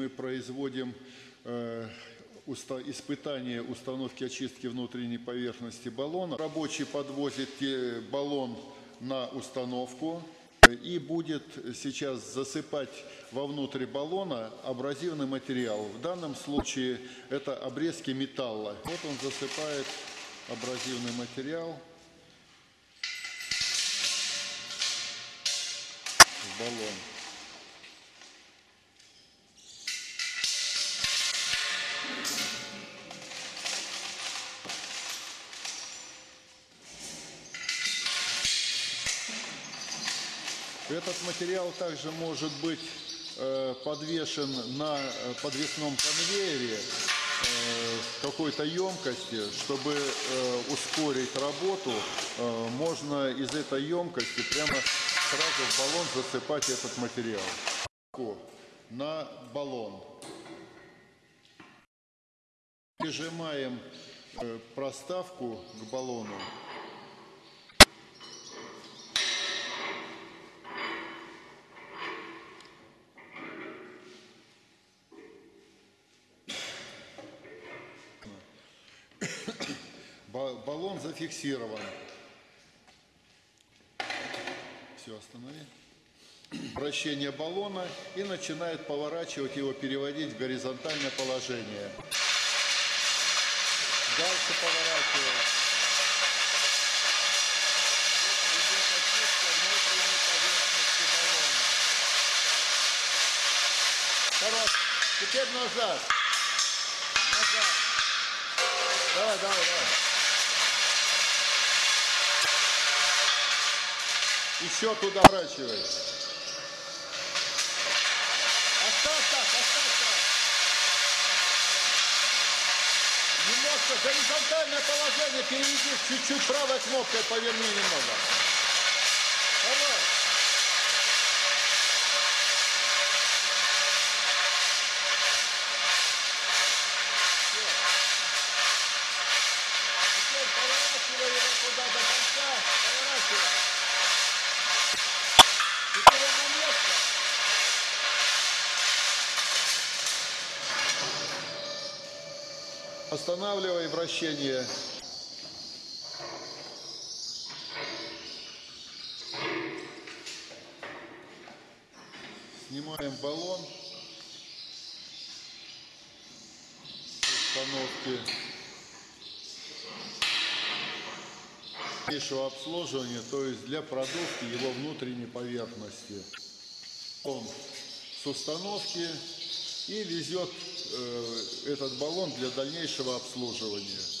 мы производим э, испытание установки очистки внутренней поверхности баллона. Рабочий подвозит баллон на установку и будет сейчас засыпать вовнутрь баллона абразивный материал. В данном случае это обрезки металла. Вот он засыпает абразивный материал Этот материал также может быть э, подвешен на э, подвесном конвейере э, какой-то емкости, чтобы ускорить работу, можно из этой емкости прямо сразу в баллон засыпать этот материал. На баллон. Прижимаем проставку к баллону. Баллон зафиксирован. Все, останови. Вращение баллона и начинает поворачивать его, переводить в горизонтальное положение. Дальше. Хорош. Теперь назад. Назад. Давай, давай, давай. Еще туда вращивай. Оставь так. Немножко горизонтальное положение переведи чуть-чуть правой кнопкой поверни немного. Давай. Поворачивай его туда до конца. Поворачивай. Останавливай вращение. Снимаем баллон. с Установки. дальнейшего обслуживания, то есть для продувки его внутренней поверхности. Он с установки и везет э, этот баллон для дальнейшего обслуживания.